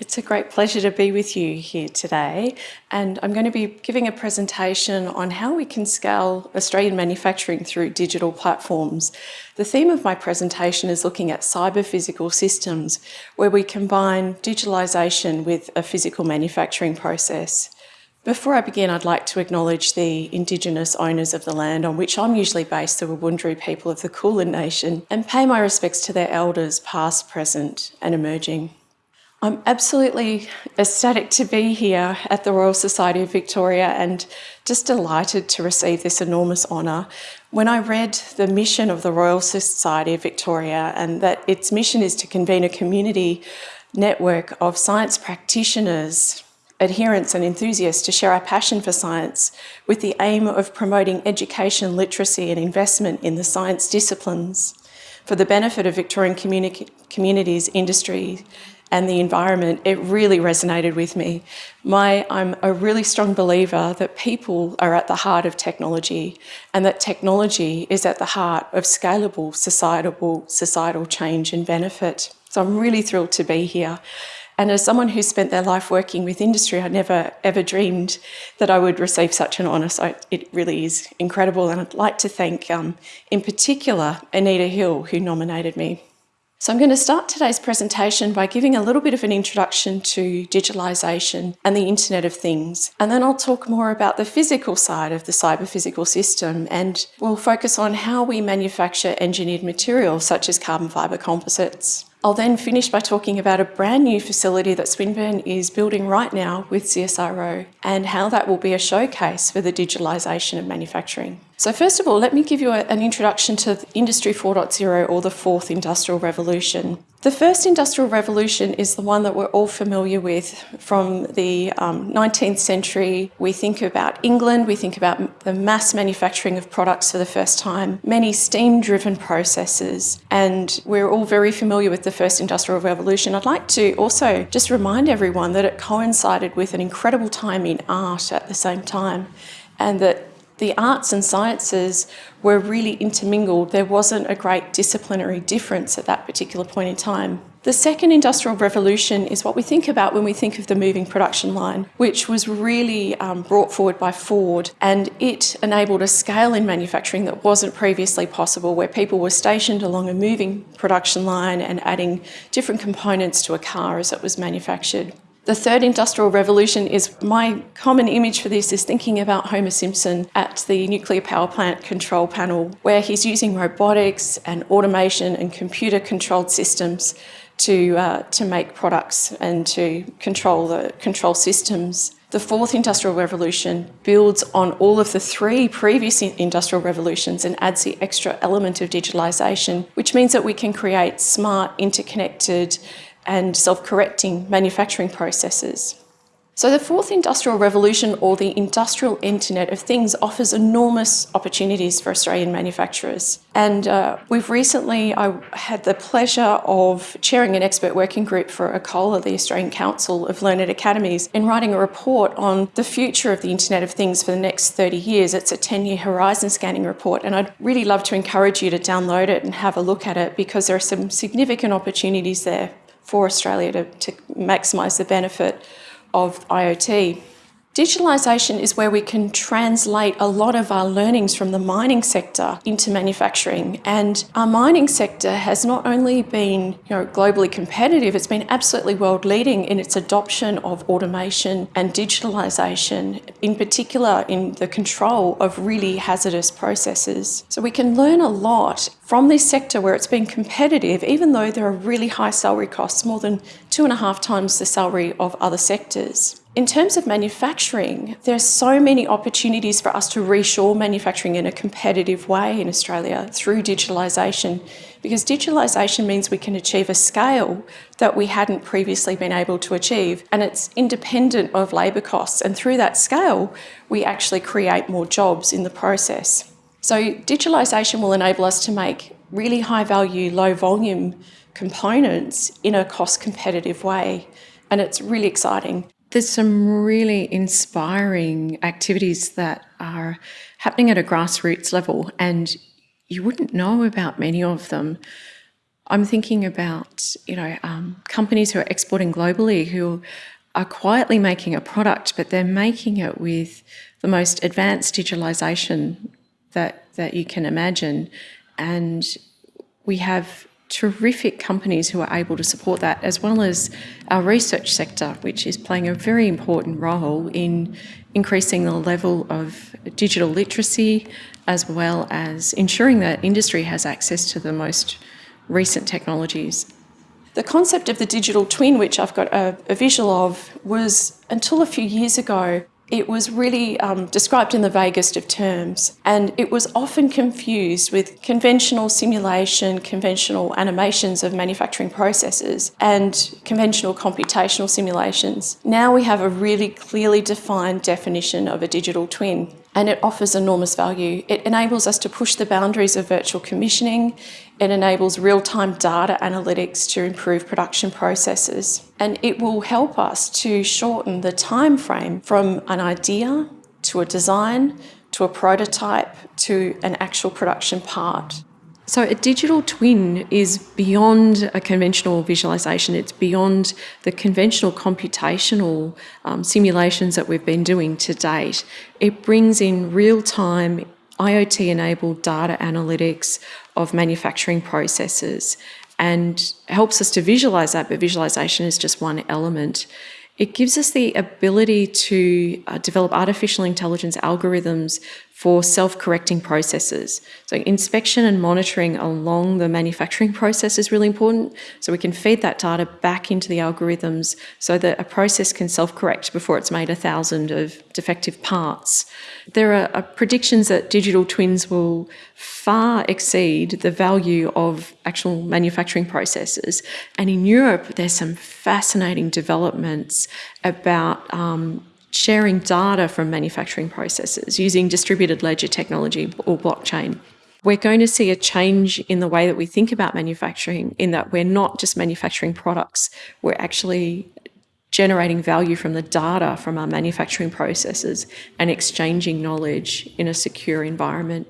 It's a great pleasure to be with you here today and I'm going to be giving a presentation on how we can scale Australian manufacturing through digital platforms. The theme of my presentation is looking at cyber physical systems where we combine digitalisation with a physical manufacturing process. Before I begin, I'd like to acknowledge the Indigenous owners of the land on which I'm usually based, the Wurundjeri people of the Kulin Nation, and pay my respects to their elders past, present and emerging. I'm absolutely ecstatic to be here at the Royal Society of Victoria and just delighted to receive this enormous honour. When I read the mission of the Royal Society of Victoria and that its mission is to convene a community network of science practitioners, adherents and enthusiasts to share our passion for science with the aim of promoting education, literacy and investment in the science disciplines for the benefit of Victorian communi communities, industry and the environment, it really resonated with me. My, I'm a really strong believer that people are at the heart of technology and that technology is at the heart of scalable societal, societal change and benefit. So I'm really thrilled to be here. And as someone who spent their life working with industry, I never ever dreamed that I would receive such an honour. So it really is incredible. And I'd like to thank, um, in particular, Anita Hill, who nominated me. So I'm going to start today's presentation by giving a little bit of an introduction to digitalisation and the Internet of Things. And then I'll talk more about the physical side of the cyber physical system and we'll focus on how we manufacture engineered materials such as carbon fibre composites. I'll then finish by talking about a brand new facility that Swinburne is building right now with CSIRO and how that will be a showcase for the digitalisation of manufacturing. So first of all, let me give you a, an introduction to Industry 4.0 or the fourth industrial revolution. The first industrial revolution is the one that we're all familiar with from the um, 19th century. We think about England, we think about the mass manufacturing of products for the first time, many steam-driven processes, and we're all very familiar with the first industrial revolution. I'd like to also just remind everyone that it coincided with an incredible time in art at the same time and that the arts and sciences were really intermingled. There wasn't a great disciplinary difference at that particular point in time. The second industrial revolution is what we think about when we think of the moving production line, which was really um, brought forward by Ford and it enabled a scale in manufacturing that wasn't previously possible where people were stationed along a moving production line and adding different components to a car as it was manufactured. The third industrial revolution is my common image for this is thinking about Homer Simpson at the nuclear power plant control panel, where he's using robotics and automation and computer controlled systems to, uh, to make products and to control the control systems. The fourth industrial revolution builds on all of the three previous industrial revolutions and adds the extra element of digitalisation, which means that we can create smart, interconnected, and self-correcting manufacturing processes. So the fourth industrial revolution or the industrial internet of things offers enormous opportunities for Australian manufacturers. And uh, we've recently, I had the pleasure of chairing an expert working group for ACOLA, the Australian Council of Learned Academies, in writing a report on the future of the Internet of Things for the next 30 years. It's a 10-year horizon scanning report and I'd really love to encourage you to download it and have a look at it because there are some significant opportunities there for Australia to, to maximise the benefit of IoT. Digitalisation is where we can translate a lot of our learnings from the mining sector into manufacturing. And our mining sector has not only been you know, globally competitive, it's been absolutely world leading in its adoption of automation and digitalisation, in particular in the control of really hazardous processes. So we can learn a lot from this sector where it's been competitive, even though there are really high salary costs, more than two and a half times the salary of other sectors. In terms of manufacturing, there are so many opportunities for us to reshore manufacturing in a competitive way in Australia through digitalisation, because digitalisation means we can achieve a scale that we hadn't previously been able to achieve, and it's independent of labour costs. And through that scale, we actually create more jobs in the process. So digitalisation will enable us to make really high value, low volume components in a cost competitive way. And it's really exciting. There's some really inspiring activities that are happening at a grassroots level and you wouldn't know about many of them I'm thinking about, you know, um, companies who are exporting globally who are quietly making a product, but they're making it with the most advanced digitalization that, that you can imagine. And we have terrific companies who are able to support that, as well as our research sector, which is playing a very important role in increasing the level of digital literacy, as well as ensuring that industry has access to the most recent technologies. The concept of the digital twin, which I've got a, a visual of, was until a few years ago it was really um, described in the vaguest of terms, and it was often confused with conventional simulation, conventional animations of manufacturing processes, and conventional computational simulations. Now we have a really clearly defined definition of a digital twin and it offers enormous value. It enables us to push the boundaries of virtual commissioning. It enables real-time data analytics to improve production processes. And it will help us to shorten the time frame from an idea to a design to a prototype to an actual production part. So a digital twin is beyond a conventional visualisation. It's beyond the conventional computational um, simulations that we've been doing to date. It brings in real-time IoT-enabled data analytics of manufacturing processes and helps us to visualise that, but visualisation is just one element. It gives us the ability to uh, develop artificial intelligence algorithms for self-correcting processes. So inspection and monitoring along the manufacturing process is really important. So we can feed that data back into the algorithms so that a process can self-correct before it's made a thousand of defective parts. There are, predictions that digital twins will far exceed the value of actual manufacturing processes. And in Europe, there's some fascinating developments about um, sharing data from manufacturing processes using distributed ledger technology or blockchain. We're going to see a change in the way that we think about manufacturing in that we're not just manufacturing products, we're actually generating value from the data from our manufacturing processes and exchanging knowledge in a secure environment.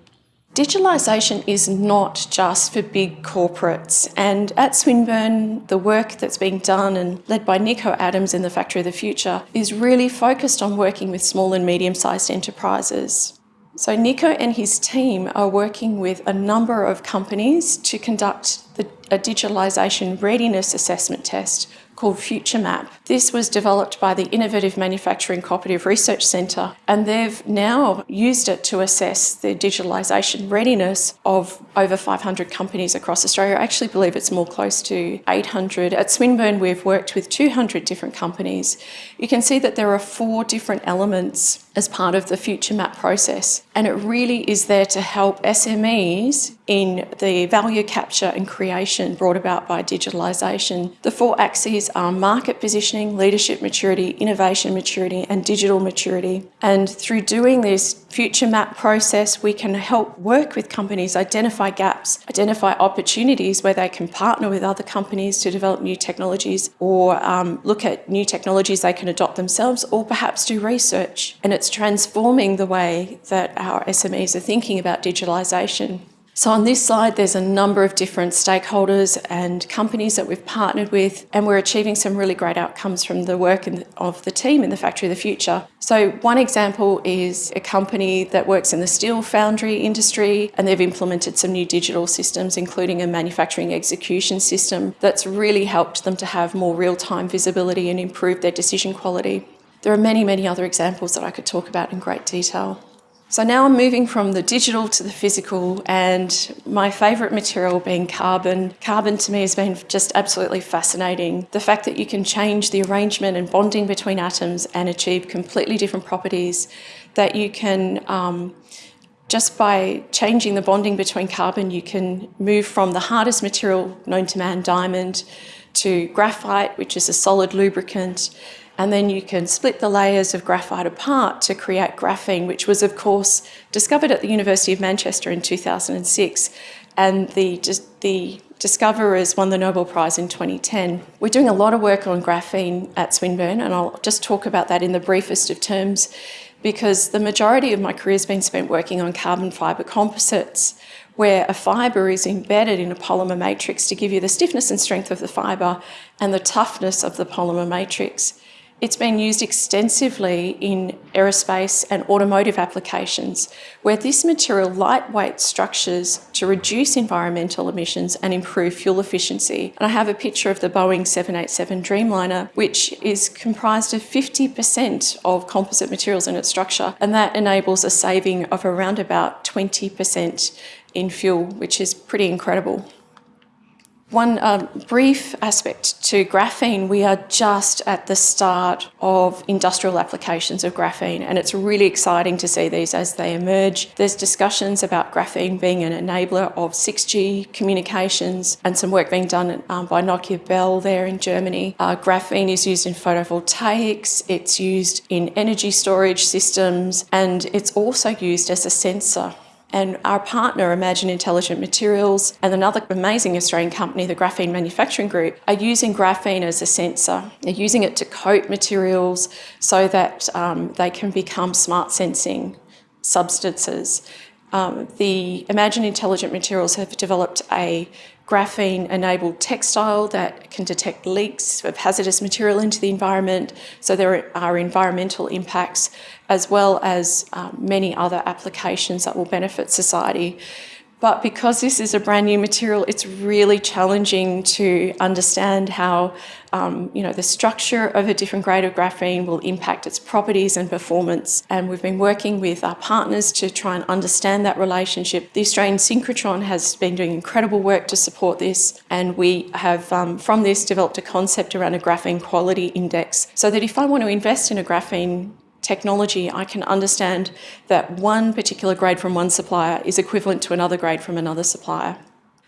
Digitalisation is not just for big corporates and at Swinburne the work that's being done and led by Nico Adams in the Factory of the Future is really focused on working with small and medium-sized enterprises. So Nico and his team are working with a number of companies to conduct the, a digitalisation readiness assessment test called FutureMap. This was developed by the Innovative Manufacturing Cooperative Research Centre and they've now used it to assess the digitalisation readiness of over 500 companies across Australia. I actually believe it's more close to 800. At Swinburne we've worked with 200 different companies. You can see that there are four different elements as part of the FutureMap process and it really is there to help SMEs in the value capture and creation brought about by digitalisation. The four axes are market positioning, leadership maturity, innovation maturity and digital maturity. And through doing this future map process, we can help work with companies, identify gaps, identify opportunities where they can partner with other companies to develop new technologies or um, look at new technologies they can adopt themselves or perhaps do research. And it's transforming the way that our SMEs are thinking about digitalisation. So on this slide, there's a number of different stakeholders and companies that we've partnered with, and we're achieving some really great outcomes from the work of the team in the Factory of the Future. So one example is a company that works in the steel foundry industry, and they've implemented some new digital systems, including a manufacturing execution system that's really helped them to have more real-time visibility and improve their decision quality. There are many, many other examples that I could talk about in great detail. So now I'm moving from the digital to the physical and my favourite material being carbon. Carbon to me has been just absolutely fascinating. The fact that you can change the arrangement and bonding between atoms and achieve completely different properties, that you can um, just by changing the bonding between carbon, you can move from the hardest material known to man, diamond, to graphite, which is a solid lubricant, and then you can split the layers of graphite apart to create graphene, which was of course discovered at the University of Manchester in 2006 and the, the discoverers won the Nobel Prize in 2010. We're doing a lot of work on graphene at Swinburne and I'll just talk about that in the briefest of terms because the majority of my career has been spent working on carbon fibre composites where a fibre is embedded in a polymer matrix to give you the stiffness and strength of the fibre and the toughness of the polymer matrix. It's been used extensively in aerospace and automotive applications, where this material lightweight structures to reduce environmental emissions and improve fuel efficiency. And I have a picture of the Boeing 787 Dreamliner, which is comprised of 50% of composite materials in its structure, and that enables a saving of around about 20% in fuel, which is pretty incredible. One um, brief aspect to graphene, we are just at the start of industrial applications of graphene and it's really exciting to see these as they emerge. There's discussions about graphene being an enabler of 6G communications and some work being done um, by Nokia Bell there in Germany. Uh, graphene is used in photovoltaics, it's used in energy storage systems and it's also used as a sensor and our partner, Imagine Intelligent Materials, and another amazing Australian company, the Graphene Manufacturing Group, are using graphene as a sensor. They're using it to coat materials so that um, they can become smart sensing substances. Um, the Imagine Intelligent Materials have developed a graphene enabled textile that can detect leaks of hazardous material into the environment. So there are environmental impacts as well as um, many other applications that will benefit society. But because this is a brand new material, it's really challenging to understand how um, you know, the structure of a different grade of graphene will impact its properties and performance. And we've been working with our partners to try and understand that relationship. The Australian Synchrotron has been doing incredible work to support this. And we have, um, from this, developed a concept around a graphene quality index so that if I want to invest in a graphene technology, I can understand that one particular grade from one supplier is equivalent to another grade from another supplier.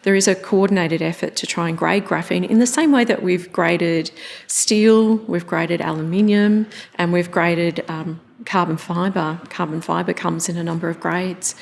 There is a coordinated effort to try and grade graphene in the same way that we've graded steel, we've graded aluminium, and we've graded um, carbon fibre. Carbon fibre comes in a number of grades.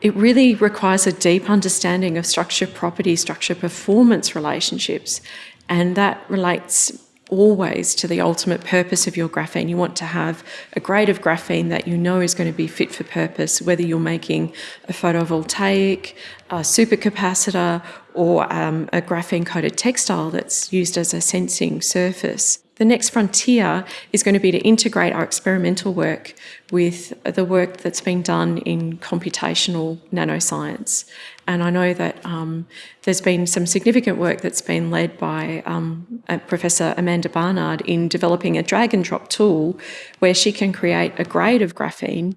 It really requires a deep understanding of structure property, structure performance relationships, and that relates always to the ultimate purpose of your graphene. You want to have a grade of graphene that you know is going to be fit for purpose, whether you're making a photovoltaic, a supercapacitor, or um, a graphene coated textile that's used as a sensing surface. The next frontier is going to be to integrate our experimental work with the work that's been done in computational nanoscience. And I know that um, there's been some significant work that's been led by um, Professor Amanda Barnard in developing a drag and drop tool where she can create a grade of graphene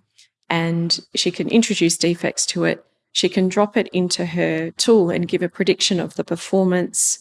and she can introduce defects to it. She can drop it into her tool and give a prediction of the performance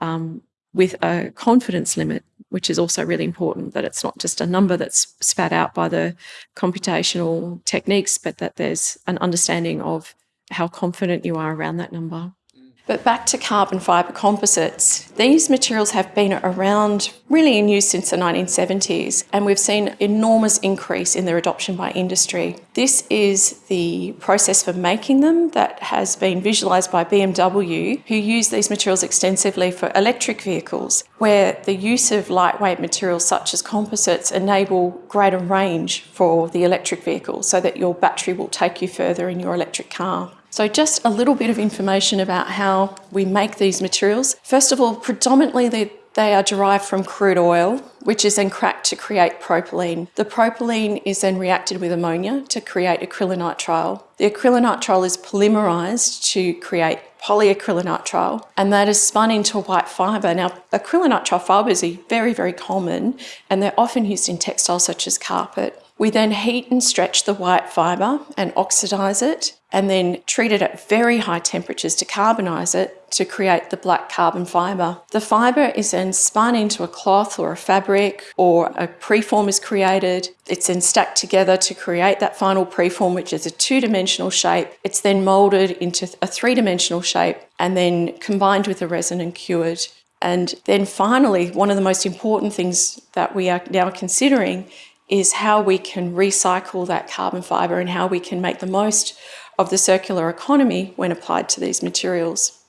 um, with a confidence limit which is also really important that it's not just a number that's spat out by the computational techniques, but that there's an understanding of how confident you are around that number. Mm. But back to carbon fibre composites, these materials have been around really in use since the 1970s and we've seen enormous increase in their adoption by industry. This is the process for making them that has been visualised by BMW who use these materials extensively for electric vehicles where the use of lightweight materials such as composites enable greater range for the electric vehicle so that your battery will take you further in your electric car. So just a little bit of information about how we make these materials. First of all, predominantly they, they are derived from crude oil, which is then cracked to create propylene. The propylene is then reacted with ammonia to create acrylonitrile. The acrylonitrile is polymerized to create polyacrylonitrile, and that is spun into white fibre. Now, acrylonitrile fibres are very, very common, and they're often used in textiles such as carpet. We then heat and stretch the white fibre and oxidise it and then treat it at very high temperatures to carbonise it to create the black carbon fibre. The fibre is then spun into a cloth or a fabric or a preform is created. It's then stacked together to create that final preform which is a two-dimensional shape. It's then moulded into a three-dimensional shape and then combined with the resin and cured. And then finally, one of the most important things that we are now considering is how we can recycle that carbon fibre and how we can make the most of the circular economy when applied to these materials.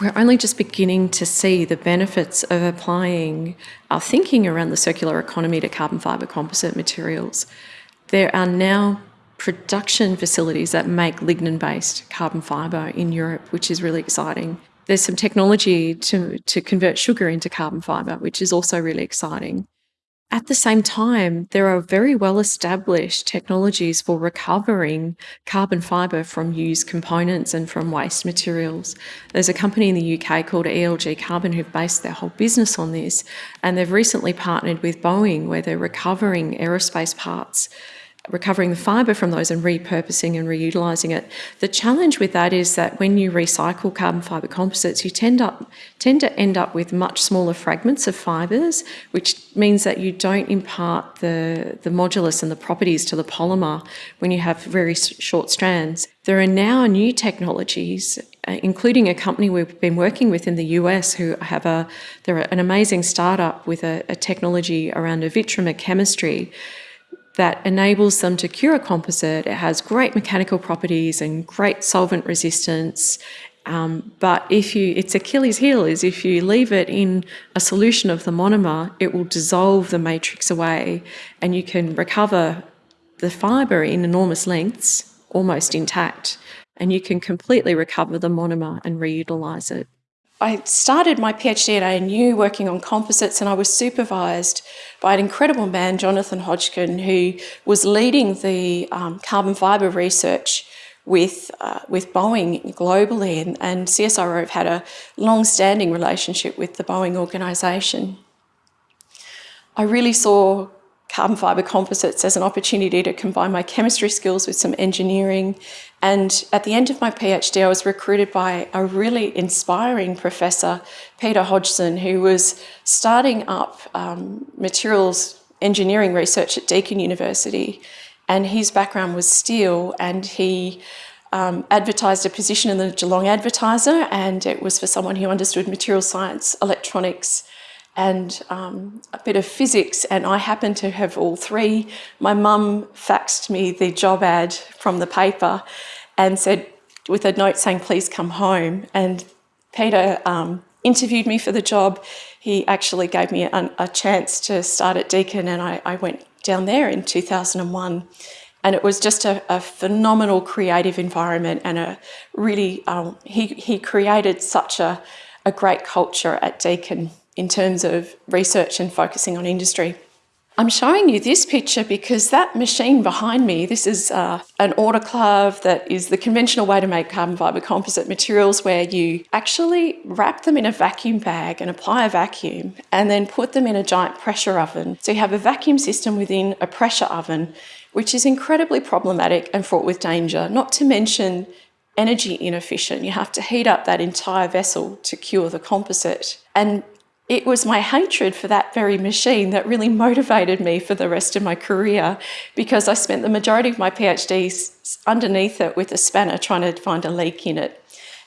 We're only just beginning to see the benefits of applying our thinking around the circular economy to carbon fibre composite materials. There are now production facilities that make lignin-based carbon fibre in Europe, which is really exciting. There's some technology to, to convert sugar into carbon fibre, which is also really exciting. At the same time, there are very well established technologies for recovering carbon fibre from used components and from waste materials. There's a company in the UK called ELG Carbon who've based their whole business on this, and they've recently partnered with Boeing where they're recovering aerospace parts recovering the fibre from those and repurposing and reutilising it. The challenge with that is that when you recycle carbon fibre composites, you tend, up, tend to end up with much smaller fragments of fibres, which means that you don't impart the, the modulus and the properties to the polymer when you have very short strands. There are now new technologies uh, including a company we've been working with in the US who have a, they're an amazing startup with a, a technology around a Vitrimer chemistry that enables them to cure a composite. It has great mechanical properties and great solvent resistance. Um, but if you, its Achilles heel is if you leave it in a solution of the monomer, it will dissolve the matrix away and you can recover the fibre in enormous lengths almost intact and you can completely recover the monomer and reutilise it. I started my PhD at ANU working on composites and I was supervised by an incredible man, Jonathan Hodgkin, who was leading the um, carbon fibre research with, uh, with Boeing globally and, and CSIRO have had a long-standing relationship with the Boeing organisation. I really saw carbon fibre composites as an opportunity to combine my chemistry skills with some engineering. And at the end of my PhD, I was recruited by a really inspiring professor, Peter Hodgson, who was starting up um, materials engineering research at Deakin University. And his background was steel and he um, advertised a position in the Geelong Advertiser and it was for someone who understood material science, electronics, and um, a bit of physics and I happen to have all three. My mum faxed me the job ad from the paper and said with a note saying please come home and Peter um, interviewed me for the job. He actually gave me a, a chance to start at Deakin and I, I, went down there in 2001 and it was just a, a phenomenal creative environment and a really, um, he, he created such a, a great culture at Deakin in terms of research and focusing on industry. I'm showing you this picture because that machine behind me, this is uh, an autoclave that is the conventional way to make carbon fibre composite materials where you actually wrap them in a vacuum bag and apply a vacuum and then put them in a giant pressure oven. So you have a vacuum system within a pressure oven, which is incredibly problematic and fraught with danger, not to mention energy inefficient. You have to heat up that entire vessel to cure the composite. And it was my hatred for that very machine that really motivated me for the rest of my career because I spent the majority of my PhD underneath it with a spanner trying to find a leak in it.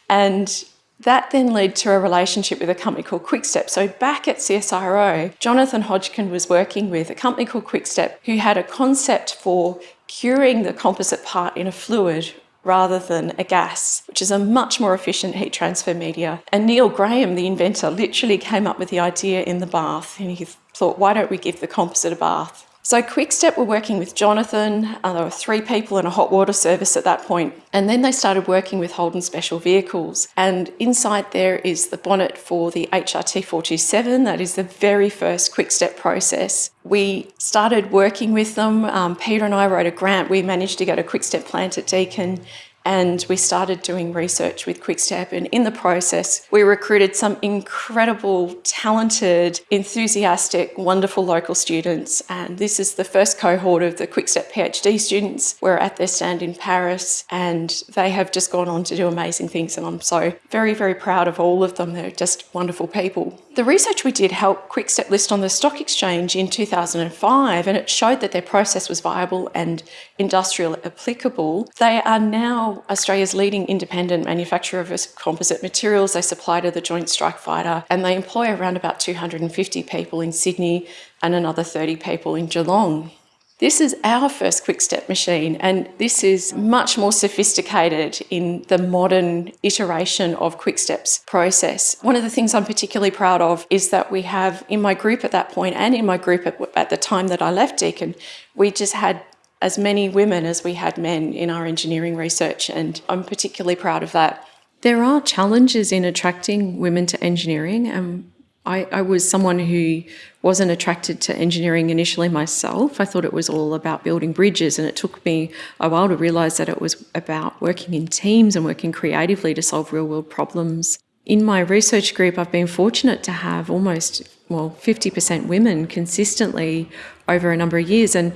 And that then led to a relationship with a company called Quickstep. So back at CSIRO, Jonathan Hodgkin was working with a company called Quickstep who had a concept for curing the composite part in a fluid rather than a gas, which is a much more efficient heat transfer media. And Neil Graham, the inventor, literally came up with the idea in the bath and he thought, why don't we give the composite a bath? So Quickstep were working with Jonathan, uh, there were three people in a hot water service at that point, and then they started working with Holden Special Vehicles. And inside there is the bonnet for the HRT 427, that is the very first Quickstep process. We started working with them, um, Peter and I wrote a grant, we managed to get a Quickstep plant at Deakin and we started doing research with Quickstep and in the process we recruited some incredible, talented, enthusiastic, wonderful local students and this is the first cohort of the Quickstep PhD students. We're at their stand in Paris and they have just gone on to do amazing things and I'm so very, very proud of all of them. They're just wonderful people. The research we did helped Quickstep list on the stock exchange in 2005 and it showed that their process was viable and industrial applicable. They are now Australia's leading independent manufacturer of composite materials. They supply to the Joint Strike Fighter and they employ around about 250 people in Sydney and another 30 people in Geelong. This is our first Quickstep machine and this is much more sophisticated in the modern iteration of Quickstep's process. One of the things I'm particularly proud of is that we have in my group at that point and in my group at, at the time that I left Deakin, we just had as many women as we had men in our engineering research, and I'm particularly proud of that. There are challenges in attracting women to engineering, and I, I, was someone who wasn't attracted to engineering initially myself. I thought it was all about building bridges, and it took me a while to realise that it was about working in teams and working creatively to solve real world problems. In my research group, I've been fortunate to have almost, well, 50% women consistently over a number of years. And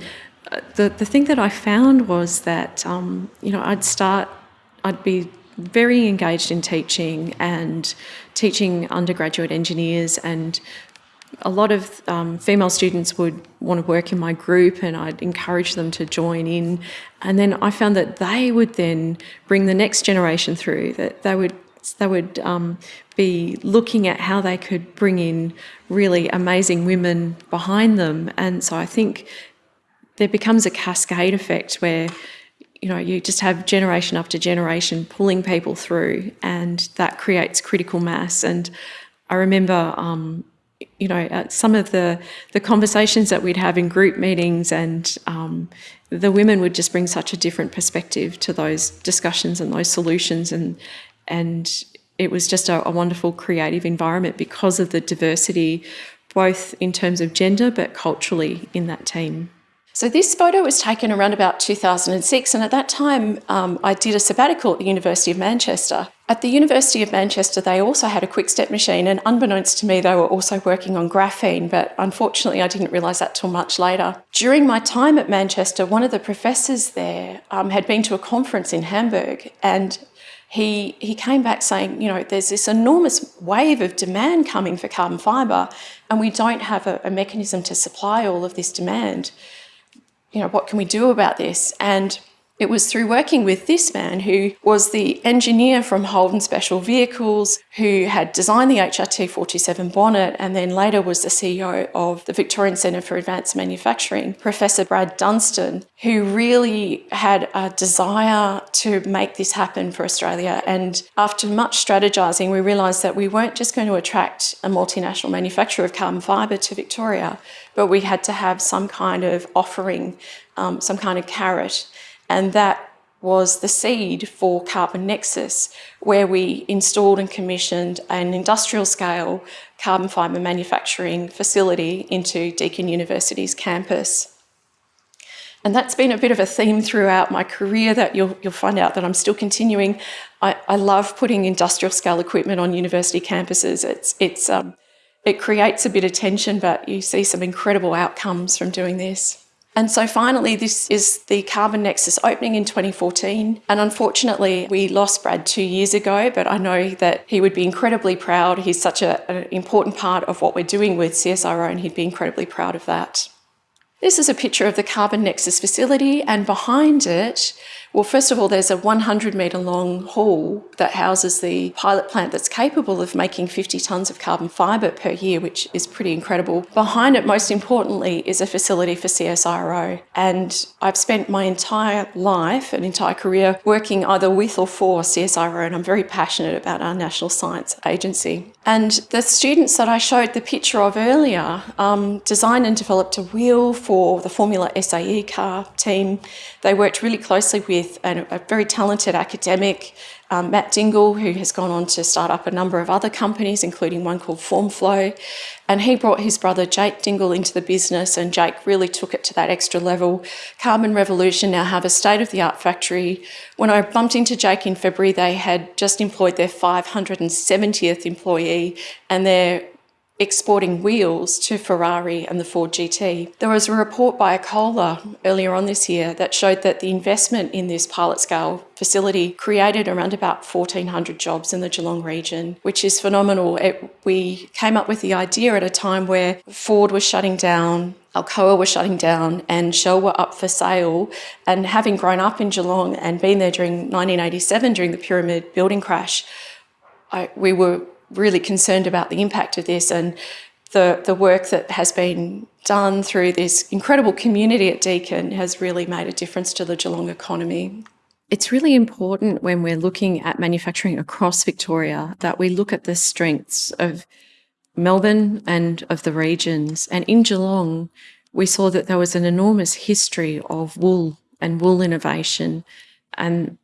the, the thing that I found was that, um, you know, I'd start, I'd be very engaged in teaching and teaching undergraduate engineers and a lot of um, female students would want to work in my group and I'd encourage them to join in. And then I found that they would then bring the next generation through, that they would they would um, be looking at how they could bring in really amazing women behind them. And so I think there becomes a cascade effect where you know you just have generation after generation pulling people through and that creates critical mass and i remember um, you know some of the the conversations that we'd have in group meetings and um, the women would just bring such a different perspective to those discussions and those solutions and and it was just a, a wonderful creative environment because of the diversity, both in terms of gender but culturally in that team. So this photo was taken around about 2006 and at that time um, I did a sabbatical at the University of Manchester. At the University of Manchester they also had a quickstep machine and unbeknownst to me they were also working on graphene but unfortunately I didn't realise that till much later. During my time at Manchester one of the professors there um, had been to a conference in Hamburg and he, he came back saying, you know, there's this enormous wave of demand coming for carbon fibre and we don't have a, a mechanism to supply all of this demand. You know, what can we do about this? And it was through working with this man who was the engineer from Holden Special Vehicles, who had designed the HRT 47 bonnet and then later was the CEO of the Victorian Centre for Advanced Manufacturing, Professor Brad Dunstan, who really had a desire to make this happen for Australia. And after much strategising, we realised that we weren't just going to attract a multinational manufacturer of carbon fibre to Victoria, but we had to have some kind of offering, um, some kind of carrot and that was the seed for Carbon Nexus, where we installed and commissioned an industrial scale carbon fibre manufacturing facility into Deakin University's campus. And that's been a bit of a theme throughout my career that you'll, you'll find out that I'm still continuing. I, I love putting industrial scale equipment on university campuses. It's, it's, um, it creates a bit of tension, but you see some incredible outcomes from doing this. And so finally, this is the Carbon Nexus opening in 2014. And unfortunately, we lost Brad two years ago, but I know that he would be incredibly proud. He's such a, an important part of what we're doing with CSIRO, and he'd be incredibly proud of that. This is a picture of the Carbon Nexus facility, and behind it well, first of all, there's a 100 metre long hall that houses the pilot plant that's capable of making 50 tonnes of carbon fibre per year, which is pretty incredible. Behind it, most importantly, is a facility for CSIRO. And I've spent my entire life, an entire career, working either with or for CSIRO, and I'm very passionate about our National Science Agency. And the students that I showed the picture of earlier um, designed and developed a wheel for the Formula SAE car team. They worked really closely with a, a very talented academic, um, Matt Dingle, who has gone on to start up a number of other companies, including one called Formflow. And he brought his brother Jake Dingle into the business and Jake really took it to that extra level. Carbon Revolution now have a state-of-the-art factory. When I bumped into Jake in February, they had just employed their 570th employee and they're exporting wheels to Ferrari and the Ford GT. There was a report by Acola earlier on this year that showed that the investment in this pilot scale facility created around about 1,400 jobs in the Geelong region, which is phenomenal. It, we came up with the idea at a time where Ford was shutting down, Alcoa was shutting down and Shell were up for sale. And having grown up in Geelong and been there during 1987 during the pyramid building crash, I, we were really concerned about the impact of this and the, the work that has been done through this incredible community at Deakin has really made a difference to the Geelong economy. It's really important when we're looking at manufacturing across Victoria that we look at the strengths of Melbourne and of the regions. And in Geelong, we saw that there was an enormous history of wool and wool innovation. And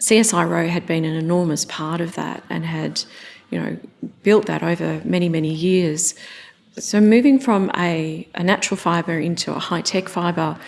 CSIRO had been an enormous part of that and had, you know, built that over many, many years. So moving from a, a natural fibre into a high-tech fibre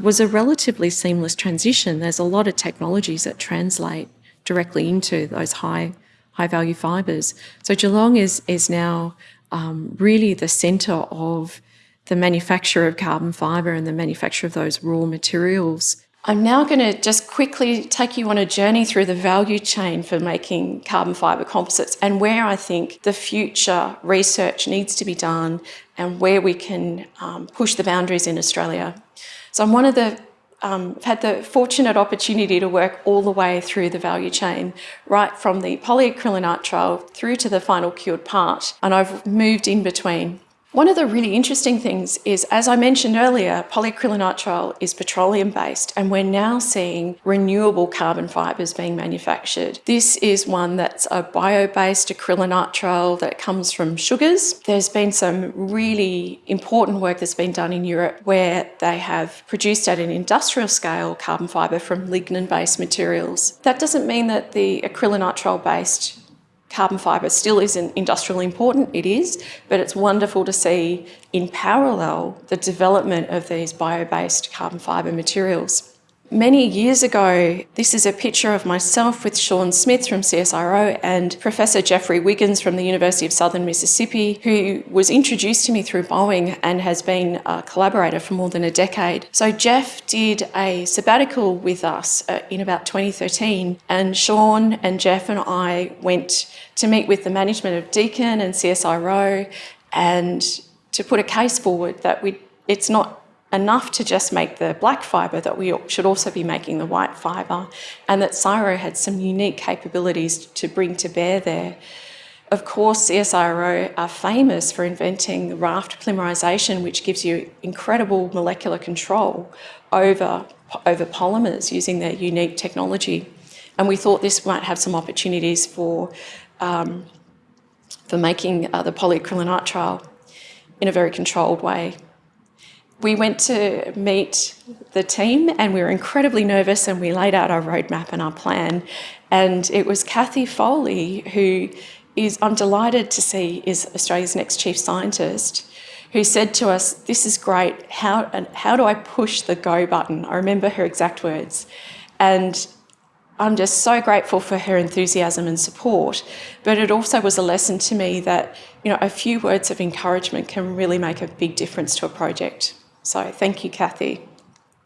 was a relatively seamless transition. There's a lot of technologies that translate directly into those high high value fibres. So Geelong is is now um, really the centre of the manufacture of carbon fibre and the manufacture of those raw materials. I'm now going to just quickly take you on a journey through the value chain for making carbon fibre composites and where I think the future research needs to be done and where we can um, push the boundaries in Australia. So I'm one of the um, I've had the fortunate opportunity to work all the way through the value chain, right from the polyacrylonitrile through to the final cured part, and I've moved in between. One of the really interesting things is, as I mentioned earlier, polyacrylonitrile is petroleum based and we're now seeing renewable carbon fibres being manufactured. This is one that's a bio-based acrylonitrile that comes from sugars. There's been some really important work that's been done in Europe where they have produced at an industrial scale carbon fibre from lignin-based materials. That doesn't mean that the acrylonitrile based carbon fibre still isn't industrially important, it is, but it's wonderful to see in parallel the development of these bio-based carbon fibre materials. Many years ago, this is a picture of myself with Sean Smith from CSIRO and Professor Jeffrey Wiggins from the University of Southern Mississippi, who was introduced to me through Boeing and has been a collaborator for more than a decade. So Jeff did a sabbatical with us uh, in about 2013 and Sean and Jeff and I went to meet with the management of Deakin and CSIRO and to put a case forward that we it's not enough to just make the black fibre, that we should also be making the white fibre, and that CSIRO had some unique capabilities to bring to bear there. Of course, CSIRO are famous for inventing raft polymerisation, which gives you incredible molecular control over, over polymers using their unique technology. And we thought this might have some opportunities for, um, for making uh, the polyacrylonitrile in a very controlled way we went to meet the team and we were incredibly nervous and we laid out our roadmap and our plan. And it was Kathy Foley, who is, I'm delighted to see, is Australia's next chief scientist, who said to us, this is great, how, how do I push the go button? I remember her exact words. And I'm just so grateful for her enthusiasm and support. But it also was a lesson to me that, you know, a few words of encouragement can really make a big difference to a project. So thank you, Kathy.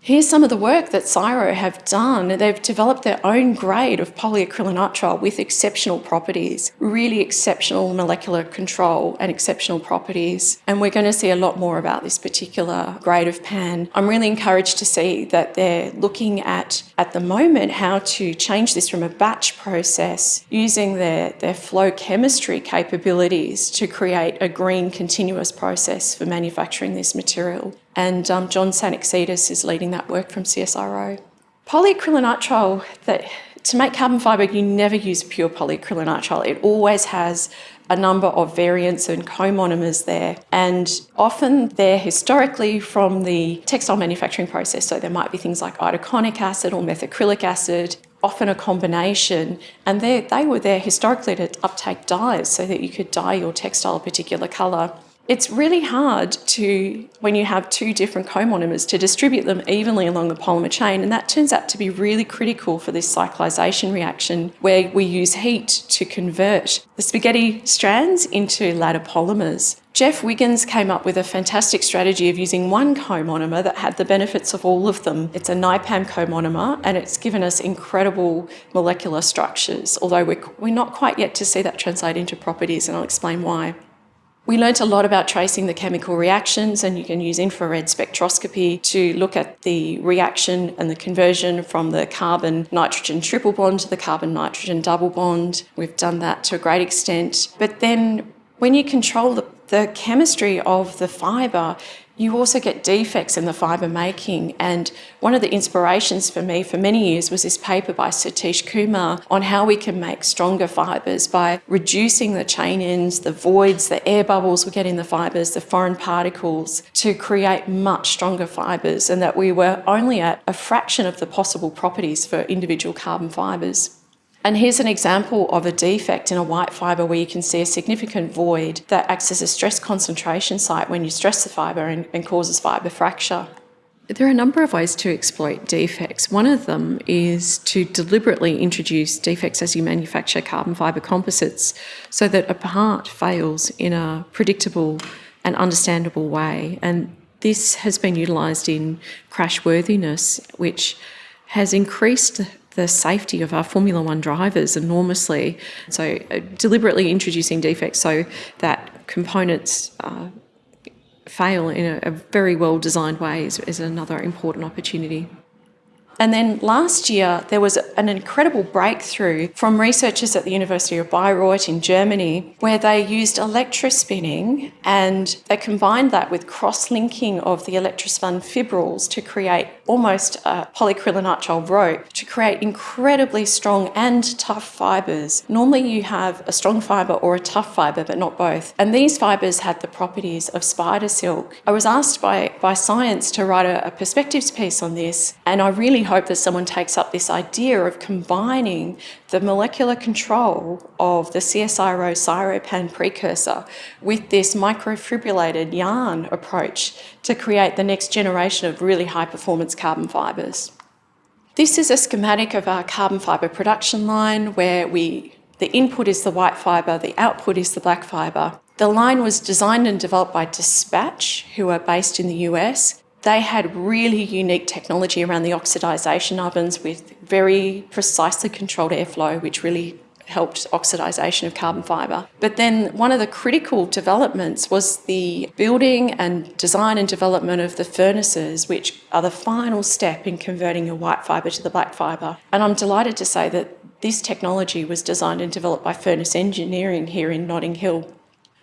Here's some of the work that CSIRO have done. They've developed their own grade of polyacrylonitrile with exceptional properties, really exceptional molecular control and exceptional properties. And we're going to see a lot more about this particular grade of PAN. I'm really encouraged to see that they're looking at, at the moment, how to change this from a batch process using their, their flow chemistry capabilities to create a green continuous process for manufacturing this material and um, John Tsanaktsidis is leading that work from CSIRO. Polyacrylonitrile, that to make carbon fibre, you never use pure polyacrylonitrile. It always has a number of variants and co-monomers there. And often they're historically from the textile manufacturing process. So there might be things like itaconic acid or methacrylic acid, often a combination. And they were there historically to uptake dyes so that you could dye your textile a particular colour. It's really hard to, when you have two different co-monomers, to distribute them evenly along the polymer chain, and that turns out to be really critical for this cyclization reaction, where we use heat to convert the spaghetti strands into ladder polymers. Jeff Wiggins came up with a fantastic strategy of using one co-monomer that had the benefits of all of them. It's a NIPAM co-monomer and it's given us incredible molecular structures, although we're, we're not quite yet to see that translate into properties and I'll explain why. We learnt a lot about tracing the chemical reactions and you can use infrared spectroscopy to look at the reaction and the conversion from the carbon-nitrogen triple bond to the carbon-nitrogen double bond. We've done that to a great extent. But then when you control the, the chemistry of the fibre, you also get defects in the fibre making. And one of the inspirations for me for many years was this paper by Satish Kumar on how we can make stronger fibres by reducing the chain ends, the voids, the air bubbles we get in the fibres, the foreign particles to create much stronger fibres and that we were only at a fraction of the possible properties for individual carbon fibres. And here's an example of a defect in a white fibre where you can see a significant void that acts as a stress concentration site when you stress the fibre and, and causes fibre fracture. There are a number of ways to exploit defects. One of them is to deliberately introduce defects as you manufacture carbon fibre composites so that a part fails in a predictable and understandable way. And this has been utilised in crashworthiness, which has increased the safety of our Formula One drivers enormously. So, uh, deliberately introducing defects so that components uh, fail in a, a very well designed way is, is another important opportunity. And then last year, there was an incredible breakthrough from researchers at the University of Bayreuth in Germany, where they used electrospinning and they combined that with cross linking of the electrospun fibrils to create almost a polyacrylonitrile rope to create incredibly strong and tough fibres. Normally, you have a strong fibre or a tough fibre, but not both. And these fibres had the properties of spider silk. I was asked by, by Science to write a, a perspectives piece on this, and I really hope that someone takes up this idea of combining the molecular control of the CSIRO Cyropan precursor with this microfibrillated yarn approach to create the next generation of really high performance carbon fibres. This is a schematic of our carbon fibre production line where we the input is the white fibre, the output is the black fibre. The line was designed and developed by Despatch, who are based in the US, they had really unique technology around the oxidisation ovens with very precisely controlled airflow, which really helped oxidisation of carbon fibre. But then one of the critical developments was the building and design and development of the furnaces, which are the final step in converting your white fibre to the black fibre. And I'm delighted to say that this technology was designed and developed by Furnace Engineering here in Notting Hill.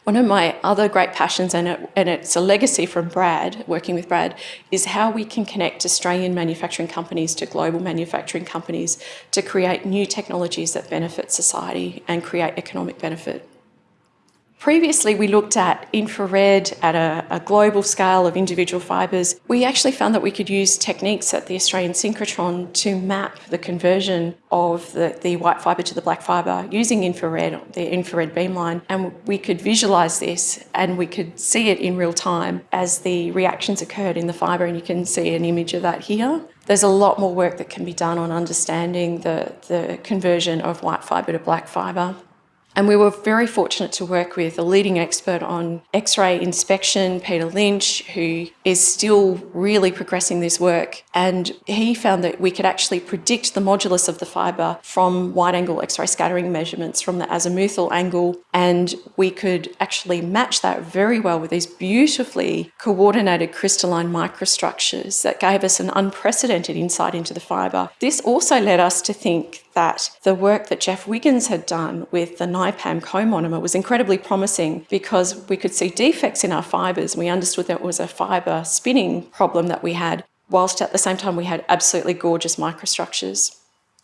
One of my other great passions, and, it, and it's a legacy from Brad, working with Brad, is how we can connect Australian manufacturing companies to global manufacturing companies to create new technologies that benefit society and create economic benefit. Previously, we looked at infrared at a, a, global scale of individual fibres. We actually found that we could use techniques at the Australian synchrotron to map the conversion of the, the white fibre to the black fibre using infrared, the infrared beamline, and we could visualise this and we could see it in real time as the reactions occurred in the fibre, and you can see an image of that here. There's a lot more work that can be done on understanding the, the conversion of white fibre to black fibre. And we were very fortunate to work with a leading expert on X-ray inspection, Peter Lynch, who is still really progressing this work. And he found that we could actually predict the modulus of the fibre from wide-angle X-ray scattering measurements from the azimuthal angle. And we could actually match that very well with these beautifully coordinated crystalline microstructures that gave us an unprecedented insight into the fibre. This also led us to think that the work that Jeff Wiggins had done with the NIPAM co-monomer was incredibly promising because we could see defects in our fibres. We understood that it was a fibre spinning problem that we had, whilst at the same time we had absolutely gorgeous microstructures.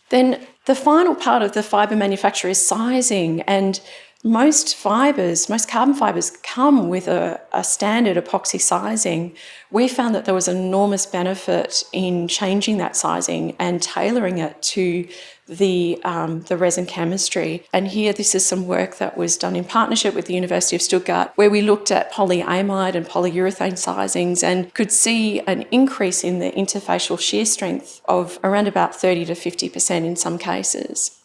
Then the final part of the fibre manufacture is sizing and most fibres, most carbon fibres come with a, a, standard epoxy sizing. We found that there was enormous benefit in changing that sizing and tailoring it to the, um, the resin chemistry. And here, this is some work that was done in partnership with the University of Stuttgart, where we looked at polyamide and polyurethane sizings and could see an increase in the interfacial shear strength of around about 30 to 50% in some cases.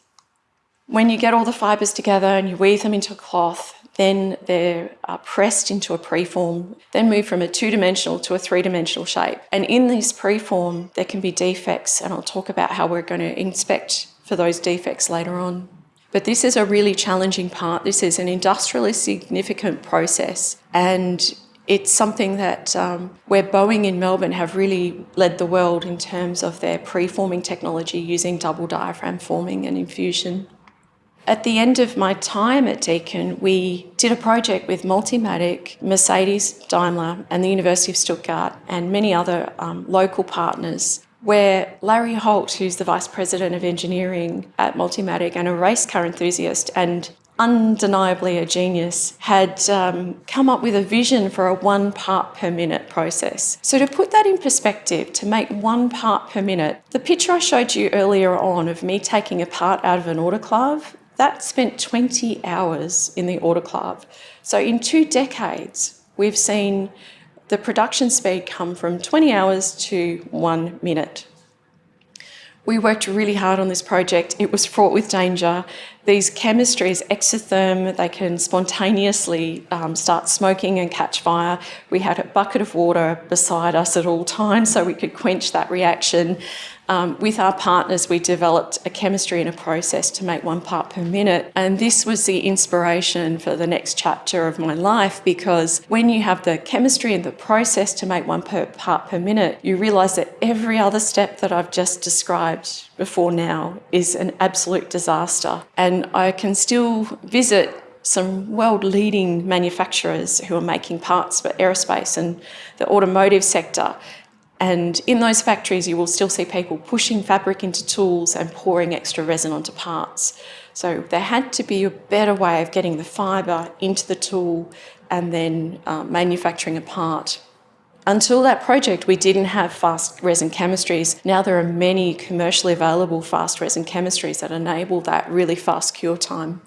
When you get all the fibres together and you weave them into a cloth, then they're uh, pressed into a preform, then move from a two-dimensional to a three-dimensional shape. And in this preform, there can be defects, and I'll talk about how we're going to inspect for those defects later on. But this is a really challenging part. This is an industrially significant process and it's something that um, where Boeing in Melbourne have really led the world in terms of their preforming technology using double diaphragm forming and infusion. At the end of my time at Deakin, we did a project with Multimatic, Mercedes, Daimler, and the University of Stuttgart, and many other um, local partners, where Larry Holt, who's the Vice President of Engineering at Multimatic and a race car enthusiast and undeniably a genius, had um, come up with a vision for a one part per minute process. So to put that in perspective, to make one part per minute, the picture I showed you earlier on of me taking a part out of an autoclave, that spent 20 hours in the autoclave. So in two decades, we've seen the production speed come from 20 hours to one minute. We worked really hard on this project. It was fraught with danger. These chemistries, exotherm, they can spontaneously um, start smoking and catch fire. We had a bucket of water beside us at all times so we could quench that reaction. Um, with our partners, we developed a chemistry and a process to make one part per minute. And this was the inspiration for the next chapter of my life because when you have the chemistry and the process to make one per part per minute, you realise that every other step that I've just described before now is an absolute disaster. And I can still visit some world leading manufacturers who are making parts for aerospace and the automotive sector and in those factories, you will still see people pushing fabric into tools and pouring extra resin onto parts. So there had to be a better way of getting the fibre into the tool and then uh, manufacturing a part. Until that project, we didn't have fast resin chemistries. Now there are many commercially available fast resin chemistries that enable that really fast cure time.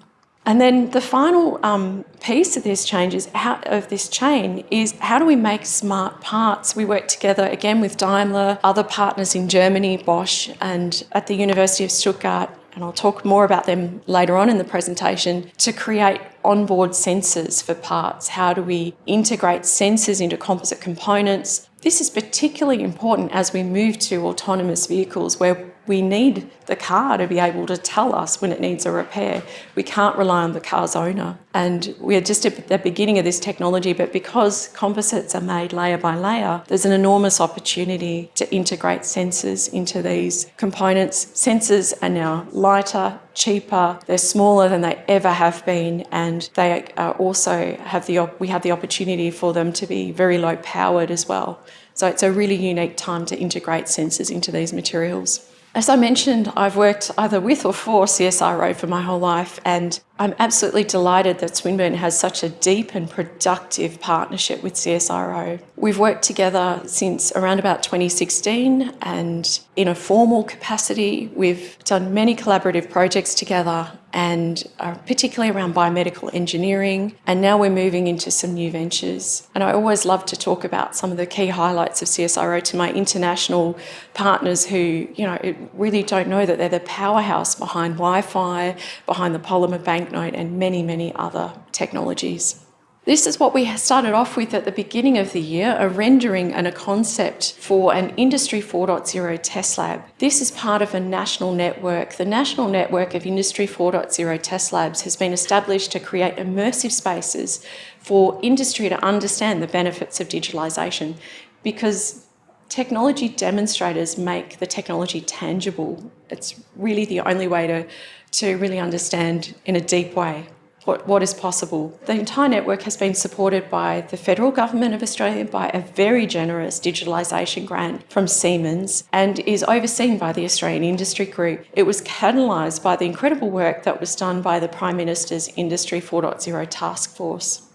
And then the final um, piece of this change is how, of this chain is how do we make smart parts? We work together again with Daimler, other partners in Germany, Bosch, and at the University of Stuttgart, and I'll talk more about them later on in the presentation, to create onboard sensors for parts. How do we integrate sensors into composite components? This is particularly important as we move to autonomous vehicles where we need the car to be able to tell us when it needs a repair. We can't rely on the car's owner. And we're just at the beginning of this technology, but because composites are made layer by layer, there's an enormous opportunity to integrate sensors into these components. Sensors are now lighter, cheaper, they're smaller than they ever have been, and they also have the, we have the opportunity for them to be very low powered as well. So it's a really unique time to integrate sensors into these materials. As I mentioned, I've worked either with or for CSIRO for my whole life, and I'm absolutely delighted that Swinburne has such a deep and productive partnership with CSIRO. We've worked together since around about 2016 and in a formal capacity, we've done many collaborative projects together and particularly around biomedical engineering. And now we're moving into some new ventures. And I always love to talk about some of the key highlights of CSIRO to my international partners who, you know, really don't know that they're the powerhouse behind Wi-Fi, behind the polymer bank banknote and many, many other technologies. This is what we started off with at the beginning of the year, a rendering and a concept for an Industry 4.0 test lab. This is part of a national network. The National Network of Industry 4.0 test labs has been established to create immersive spaces for industry to understand the benefits of digitalisation because technology demonstrators make the technology tangible. It's really the only way to to really understand in a deep way what, what is possible. The entire network has been supported by the federal government of Australia by a very generous digitalisation grant from Siemens and is overseen by the Australian Industry Group. It was catalysed by the incredible work that was done by the Prime Minister's Industry 4.0 task force.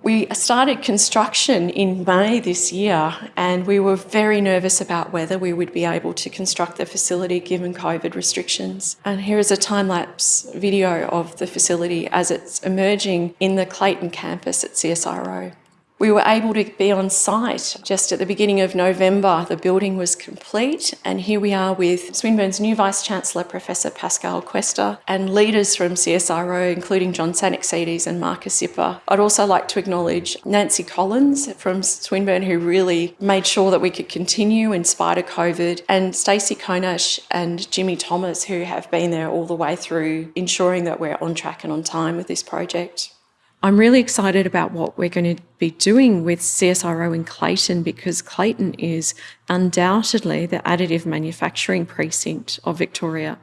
We started construction in May this year and we were very nervous about whether we would be able to construct the facility given COVID restrictions. And here is a time-lapse video of the facility as it's emerging in the Clayton campus at CSIRO. We were able to be on site just at the beginning of November. The building was complete and here we are with Swinburne's new Vice-Chancellor, Professor Pascale Quester, and leaders from CSIRO, including John Tsanaktsidis and Marcus Zipper. I'd also like to acknowledge Nancy Collins from Swinburne, who really made sure that we could continue in spite of COVID, and Stacey Konash and Jimmy Thomas, who have been there all the way through, ensuring that we're on track and on time with this project. I'm really excited about what we're going to be doing with CSIRO in Clayton because Clayton is undoubtedly the additive manufacturing precinct of Victoria.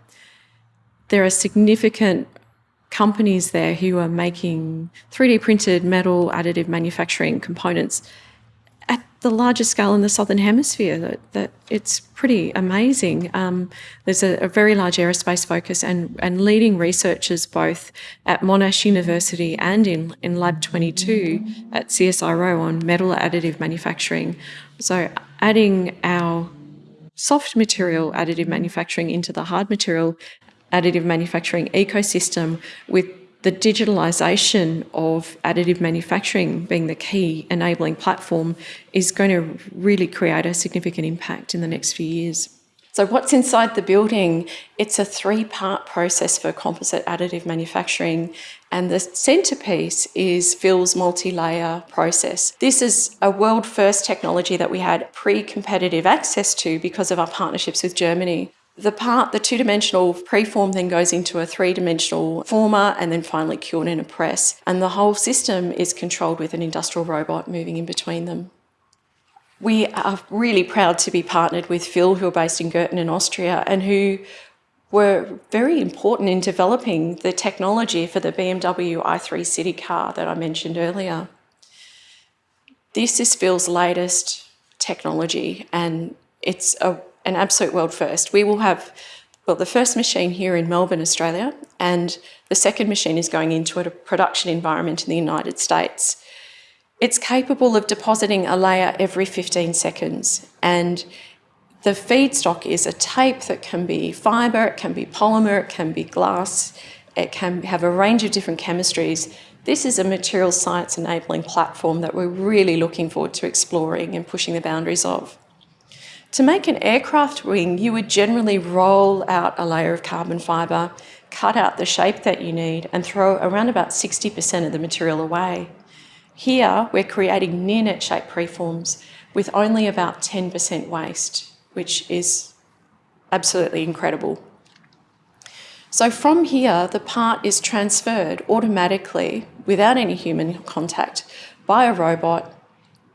There are significant companies there who are making 3D printed metal additive manufacturing components at the largest scale in the southern hemisphere. That, that it's pretty amazing. Um, there's a, a, very large aerospace focus and, and leading researchers both at Monash University and in, in Lab 22 at CSIRO on metal additive manufacturing. So adding our soft material additive manufacturing into the hard material additive manufacturing ecosystem with the digitalisation of additive manufacturing being the key enabling platform is going to really create a significant impact in the next few years. So what's inside the building? It's a three-part process for composite additive manufacturing and the centerpiece is Fill's multi-layer process. This is a world first technology that we had pre-competitive access to because of our partnerships with Germany. The part, the two-dimensional preform then goes into a three-dimensional former and then finally cured in a press. And the whole system is controlled with an industrial robot moving in between them. We are really proud to be partnered with Fill, who are based in Gurten in Austria and who were very important in developing the technology for the BMW i3 City car that I mentioned earlier. This is Fill's latest technology and it's a an absolute world first. We will have, well, the first machine here in Melbourne, Australia, and the second machine is going into a production environment in the United States. It's capable of depositing a layer every 15 seconds and the feedstock is a tape that can be fibre, it can be polymer, it can be glass, it can have a range of different chemistries. This is a material science enabling platform that we're really looking forward to exploring and pushing the boundaries of. To make an aircraft wing, you would generally roll out a layer of carbon fibre, cut out the shape that you need and throw around about 60% of the material away. Here, we're creating near-net shape preforms with only about 10% waste, which is absolutely incredible. So from here, the part is transferred automatically without any human contact by a robot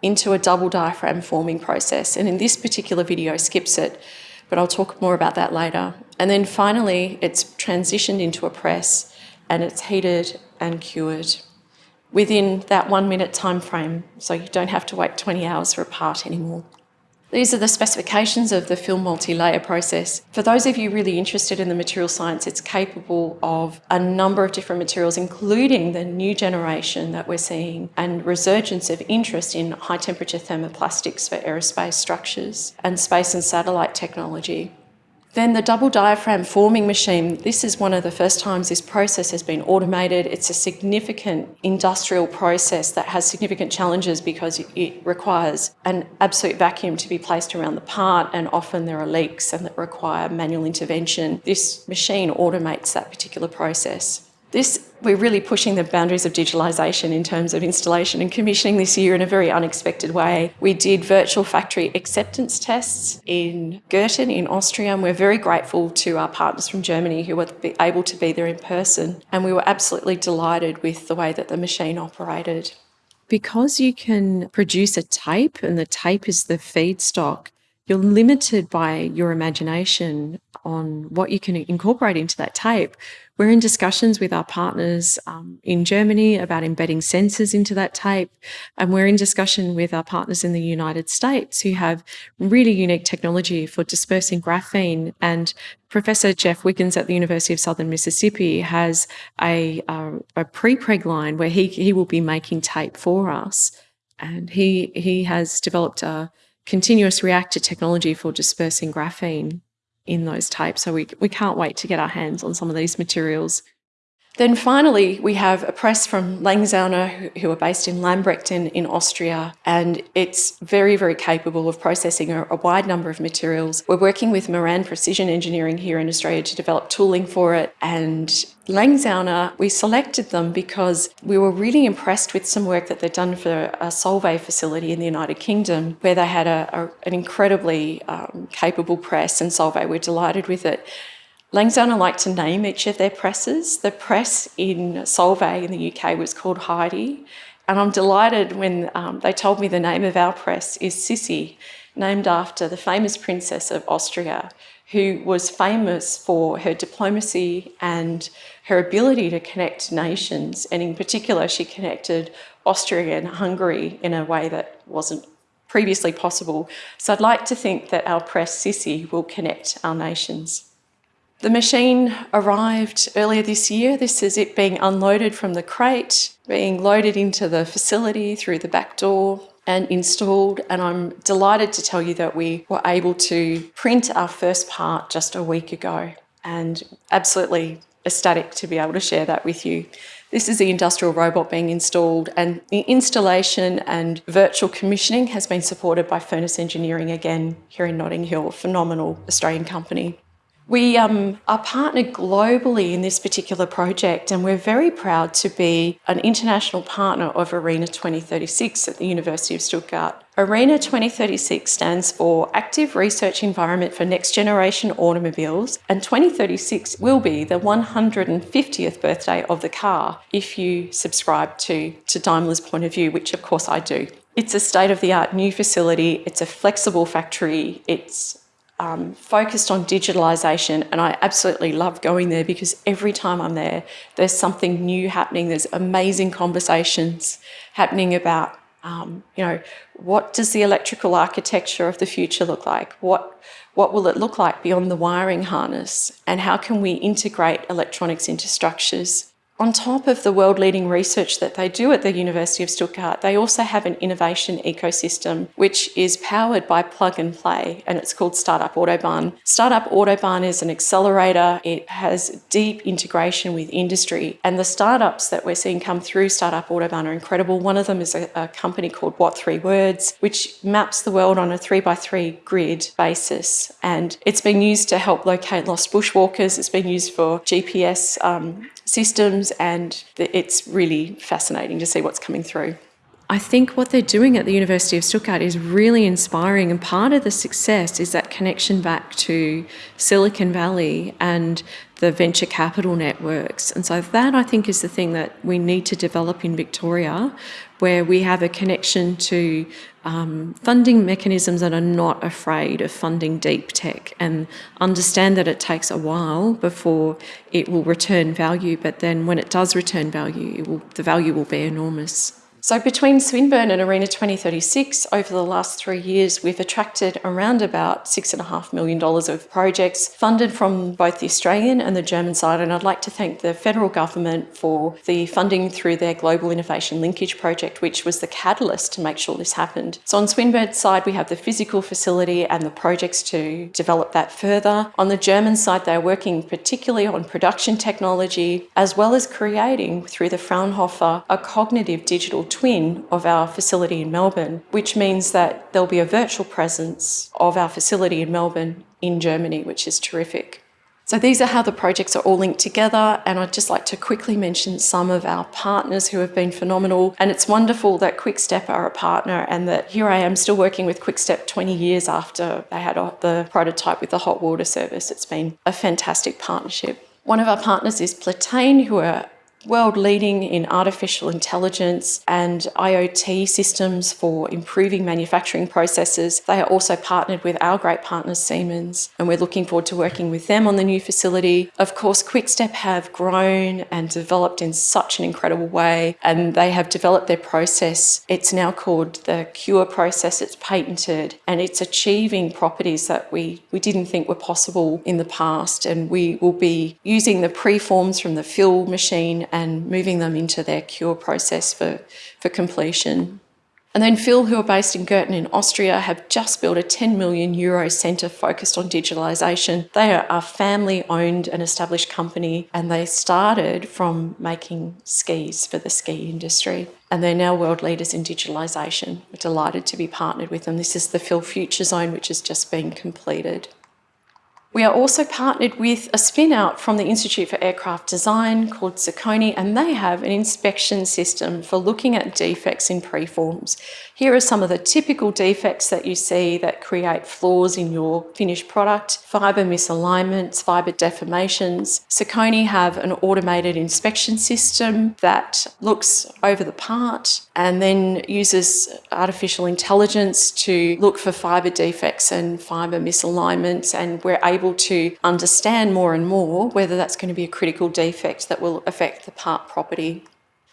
into a double diaphragm forming process. And in this particular video skips it, but I'll talk more about that later. And then finally, it's transitioned into a press and it's heated and cured within that one minute time frame. So you don't have to wait 20 hours for a part anymore. These are the specifications of the Fill multi-layer process. For those of you really interested in the material science, it's capable of a number of different materials, including the new generation that we're seeing and resurgence of interest in high temperature thermoplastics for aerospace structures and space and satellite technology. Then the double diaphragm forming machine, this is one of the first times this process has been automated. It's a significant industrial process that has significant challenges because it requires an absolute vacuum to be placed around the part and often there are leaks and that require manual intervention. This machine automates that particular process. This, we're really pushing the boundaries of digitalisation in terms of installation and commissioning this year in a very unexpected way. We did virtual factory acceptance tests in Gurten in Austria and we're very grateful to our partners from Germany who were able to be there in person and we were absolutely delighted with the way that the machine operated. Because you can produce a tape and the tape is the feedstock, you're limited by your imagination on what you can incorporate into that tape, we're in discussions with our partners um, in Germany about embedding sensors into that tape. And we're in discussion with our partners in the United States who have really unique technology for dispersing graphene. And Professor Jeff Wiggins at the University of Southern Mississippi has a, a, a pre-preg line where he, he will be making tape for us. And he, he has developed a continuous reactor technology for dispersing graphene in those types. So we, we can't wait to get our hands on some of these materials. Then finally, we have a press from Langzauner, who are based in Lambrechten in Austria, and it's very, very capable of processing a, a, wide number of materials. We're working with Marand Precision Engineering here in Australia to develop tooling for it, and Langzauner, we selected them because we were really impressed with some work that they'd done for a Solvay facility in the United Kingdom, where they had a, a, an incredibly um, capable press, and Solvay were delighted with it. Langzauner like to name each of their presses. The press in Solvay in the UK was called Heidi, and I'm delighted when um, they told me the name of our press is Sissi. named after the famous Princess of Austria, who was famous for her diplomacy and her ability to connect nations. And in particular, she connected Austria and Hungary in a way that wasn't previously possible. So I'd like to think that our press Sissi will connect our nations. The machine arrived earlier this year. This is it being unloaded from the crate, being loaded into the facility through the back door and installed. And I'm delighted to tell you that we were able to print our first part just a week ago and absolutely ecstatic to be able to share that with you. This is the industrial robot being installed and the installation and virtual commissioning has been supported by Furnace Engineering again here in Notting Hill, a phenomenal Australian company. We um, are partnered globally in this particular project and we're very proud to be an international partner of ARENA 2036 at the University of Stuttgart. ARENA 2036 stands for Active Research Environment for Next Generation Automobiles and 2036 will be the 150th birthday of the car if you subscribe to, to Daimler's point of view, which of course I do. It's a state-of-the-art new facility, it's a flexible factory, it's um, focused on digitalisation and I absolutely love going there because every time I'm there, there's something new happening. There's amazing conversations happening about, um, you know, what does the electrical architecture of the future look like? What, what will it look like beyond the wiring harness? And how can we integrate electronics into structures? On top of the world-leading research that they do at the University of Stuttgart, they also have an innovation ecosystem which is powered by plug and play and it's called Startup Autobahn. Startup Autobahn is an accelerator. It has deep integration with industry and the startups that we're seeing come through Startup Autobahn are incredible. One of them is a, a company called What Three Words, which maps the world on a three by three grid basis and it's been used to help locate lost bushwalkers. It's been used for GPS um, systems and it's really fascinating to see what's coming through. I think what they're doing at the University of Stuttgart is really inspiring and part of the success is that connection back to Silicon Valley and the venture capital networks. And so that I think is the thing that we need to develop in Victoria where we have a connection to um, funding mechanisms that are not afraid of funding deep tech and understand that it takes a while before it will return value, but then when it does return value, will, the value will be enormous. So between Swinburne and Arena 2036, over the last three years, we've attracted around about $6.5 million of projects funded from both the Australian and the German side. And I'd like to thank the federal government for the funding through their Global Innovation Linkage project, which was the catalyst to make sure this happened. So on Swinburne's side, we have the physical facility and the projects to develop that further. On the German side, they're working particularly on production technology, as well as creating through the Fraunhofer a cognitive digital twin of our facility in Melbourne, which means that there'll be a virtual presence of our facility in Melbourne in Germany, which is terrific. So these are how the projects are all linked together and I'd just like to quickly mention some of our partners who have been phenomenal and it's wonderful that Quickstep are a partner and that here I am still working with Quickstep 20 years after they had the prototype with the hot water service. It's been a fantastic partnership. One of our partners is Plataine who are world leading in artificial intelligence and IoT systems for improving manufacturing processes. They are also partnered with our great partner Siemens and we're looking forward to working with them on the new facility. Of course, Quickstep have grown and developed in such an incredible way and they have developed their process. It's now called the Qure process. It's patented and it's achieving properties that we, we didn't think were possible in the past and we will be using the preforms from the Fill machine and moving them into their Qure process for, for completion. And then Fill, who are based in Gurten in Austria, have just built a 10 million euro centre focused on digitalisation. They are a family owned and established company and they started from making skis for the ski industry. And they're now world leaders in digitalisation. We're delighted to be partnered with them. This is the Fill Future Zone, which has just been completed. We are also partnered with a spin out from the Institute for Aircraft Design called Zirconi, and they have an inspection system for looking at defects in preforms. Here are some of the typical defects that you see that create flaws in your finished product, fibre misalignments, fibre deformations. Zirconi have an automated inspection system that looks over the part and then uses artificial intelligence to look for fibre defects and fibre misalignments and we're able to understand more and more whether that's going to be a critical defect that will affect the part property.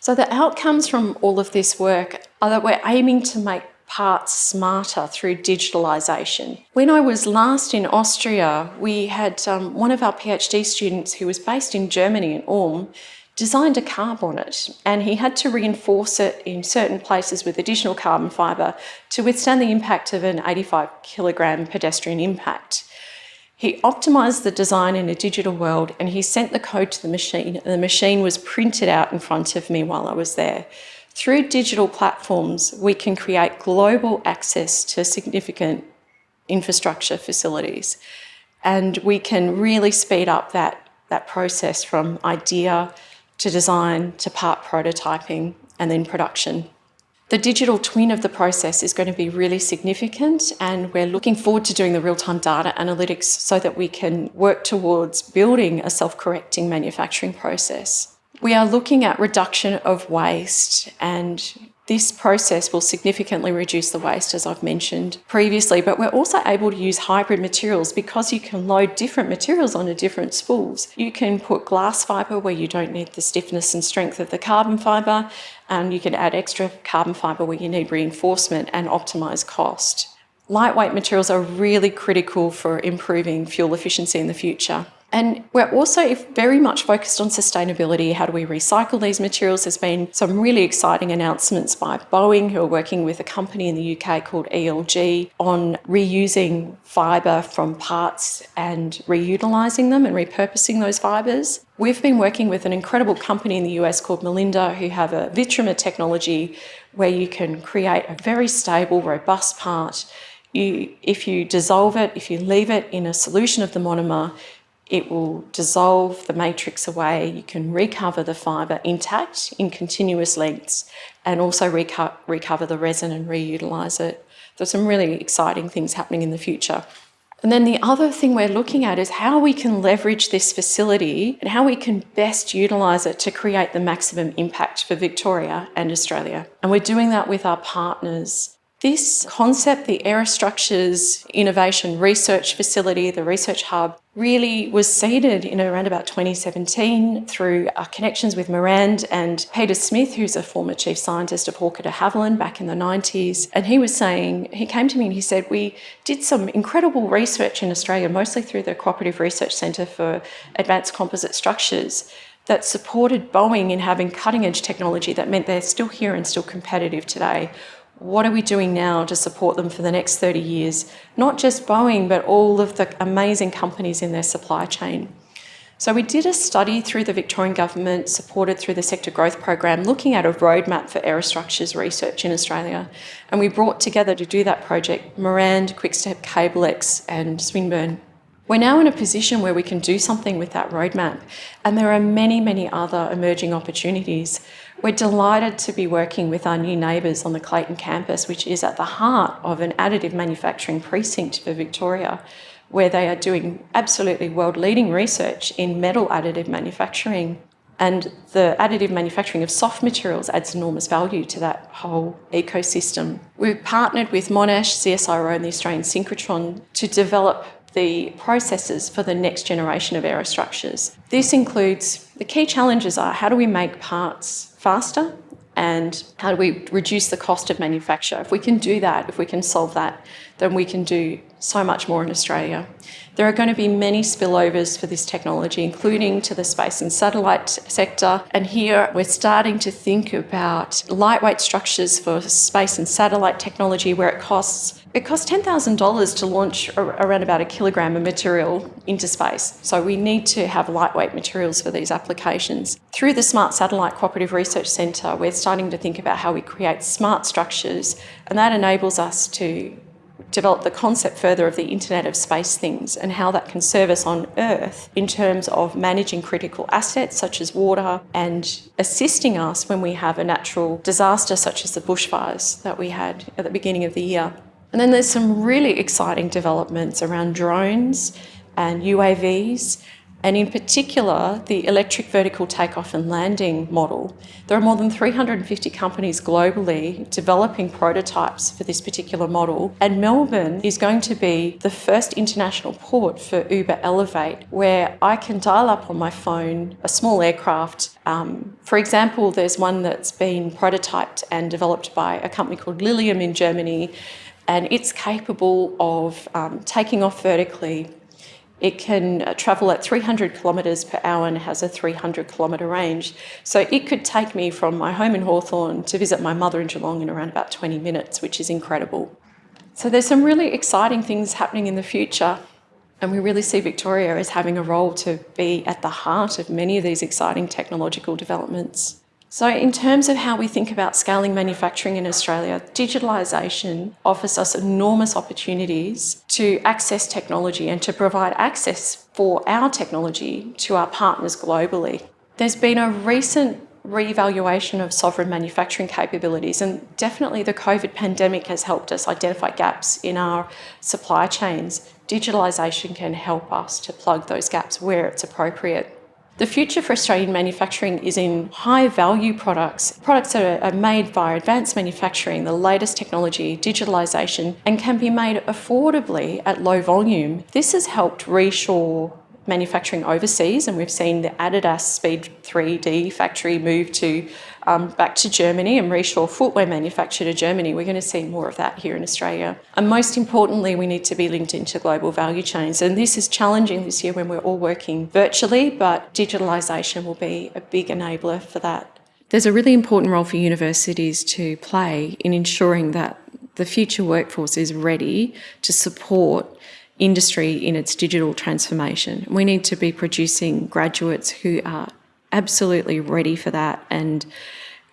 So the outcomes from all of this work are that we're aiming to make parts smarter through digitalisation. When I was last in Austria, we had um, one of our PhD students who was based in Germany in Ulm designed a car bonnet and he had to reinforce it in certain places with additional carbon fibre to withstand the impact of an 85 kilogram pedestrian impact. He optimized the design in a digital world and he sent the code to the machine and the machine was printed out in front of me while I was there. Through digital platforms, we can create global access to significant infrastructure facilities and we can really speed up that, that process from idea to design to part prototyping and then production. The digital twin of the process is going to be really significant and we're looking forward to doing the real-time data analytics so that we can work towards building a self-correcting manufacturing process. We are looking at reduction of waste and this process will significantly reduce the waste, as I've mentioned previously, but we're also able to use hybrid materials because you can load different materials onto different spools. You can put glass fibre where you don't need the stiffness and strength of the carbon fibre, and you can add extra carbon fibre where you need reinforcement and optimise cost. Lightweight materials are really critical for improving fuel efficiency in the future. And we're also very much focused on sustainability. How do we recycle these materials? There's been some really exciting announcements by Boeing, who are working with a company in the UK called ELG on reusing fibre from parts and reutilising them and repurposing those fibres. We've been working with an incredible company in the US called Mallinda, who have a Vitrimer technology where you can create a very stable, robust part. You, if you dissolve it, if you leave it in a solution of the monomer, it will dissolve the matrix away. You can recover the fibre intact in continuous lengths and also reco recover the resin and reutilise it. There's some really exciting things happening in the future. And then the other thing we're looking at is how we can leverage this facility and how we can best utilise it to create the maximum impact for Victoria and Australia. And we're doing that with our partners this concept, the Aerostructures Innovation Research Facility, the Research Hub, really was seeded in around about 2017 through our connections with Marand and Peter Smith, who's a former chief scientist of Hawker de Havilland back in the 90s. And he was saying, he came to me and he said, we did some incredible research in Australia, mostly through the Cooperative Research Centre for Advanced Composite Structures, that supported Boeing in having cutting edge technology that meant they're still here and still competitive today what are we doing now to support them for the next 30 years? Not just Boeing, but all of the amazing companies in their supply chain. So we did a study through the Victorian Government, supported through the Sector Growth Program, looking at a roadmap for aerostructures research in Australia. And we brought together to do that project Marand, Quickstep, Cablex and Swinburne. We're now in a position where we can do something with that roadmap. And there are many, many other emerging opportunities. We're delighted to be working with our new neighbours on the Clayton campus, which is at the heart of an additive manufacturing precinct for Victoria, where they are doing absolutely world-leading research in metal additive manufacturing. And the additive manufacturing of soft materials adds enormous value to that whole ecosystem. We've partnered with Monash, CSIRO and the Australian Synchrotron to develop the processes for the next generation of aerostructures. This includes, the key challenges are how do we make parts faster and how do we reduce the cost of manufacture? If we can do that, if we can solve that, then we can do so much more in Australia. There are going to be many spillovers for this technology, including to the space and satellite sector. And here we're starting to think about lightweight structures for space and satellite technology where it costs it costs $10,000 to launch around about a kilogram of material into space. So we need to have lightweight materials for these applications. Through the Smart Satellite Cooperative Research Centre, we're starting to think about how we create smart structures and that enables us to develop the concept further of the Internet of Space Things and how that can serve us on Earth in terms of managing critical assets such as water and assisting us when we have a natural disaster such as the bushfires that we had at the beginning of the year. And then there's some really exciting developments around drones and UAVs and in particular the electric vertical takeoff and landing model. There are more than 350 companies globally developing prototypes for this particular model and Melbourne is going to be the first international port for Uber Elevate where I can dial up on my phone a small aircraft. Um, for example, there's one that's been prototyped and developed by a company called Lilium in Germany and it's capable of um, taking off vertically it can uh, travel at 300 kilometres per hour and has a 300 kilometre range. So it could take me from my home in Hawthorn to visit my mother in Geelong in around about 20 minutes, which is incredible. So there's some really exciting things happening in the future and we really see Victoria as having a role to be at the heart of many of these exciting technological developments. So in terms of how we think about scaling manufacturing in Australia, digitalisation offers us enormous opportunities to access technology and to provide access for our technology to our partners globally. There's been a recent re-evaluation of sovereign manufacturing capabilities and definitely the COVID pandemic has helped us identify gaps in our supply chains. Digitalisation can help us to plug those gaps where it's appropriate. The future for Australian manufacturing is in high value products, products that are made via advanced manufacturing, the latest technology, digitalisation, and can be made affordably at low volume. This has helped reshore manufacturing overseas and we've seen the Adidas Speed 3D factory move to um, back to Germany and reshore footwear manufacture to Germany. We're going to see more of that here in Australia. And most importantly, we need to be linked into global value chains. And this is challenging this year when we're all working virtually, but digitalisation will be a big enabler for that. There's a really important role for universities to play in ensuring that the future workforce is ready to support industry in its digital transformation. We need to be producing graduates who are absolutely ready for that and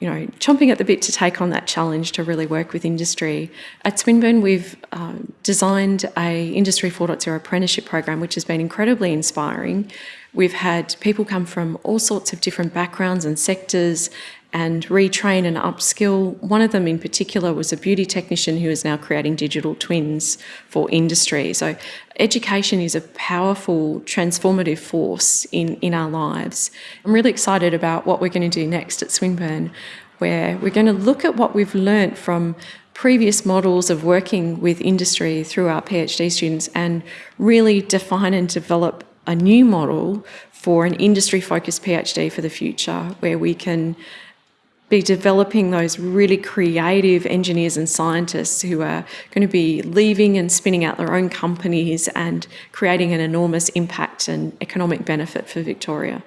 you know, chomping at the bit to take on that challenge to really work with industry. At Swinburne, we've um, designed a Industry 4.0 apprenticeship program, which has been incredibly inspiring. We've had people come from all sorts of different backgrounds and sectors and retrain and upskill. One of them in particular was a beauty technician who is now creating digital twins for industry. So education is a powerful transformative force in, in our lives. I'm really excited about what we're going to do next at Swinburne, where we're going to look at what we've learnt from previous models of working with industry through our PhD students and really define and develop a new model for an industry focused PhD for the future where we can be developing those really creative engineers and scientists who are going to be leaving and spinning out their own companies and creating an enormous impact and economic benefit for Victoria.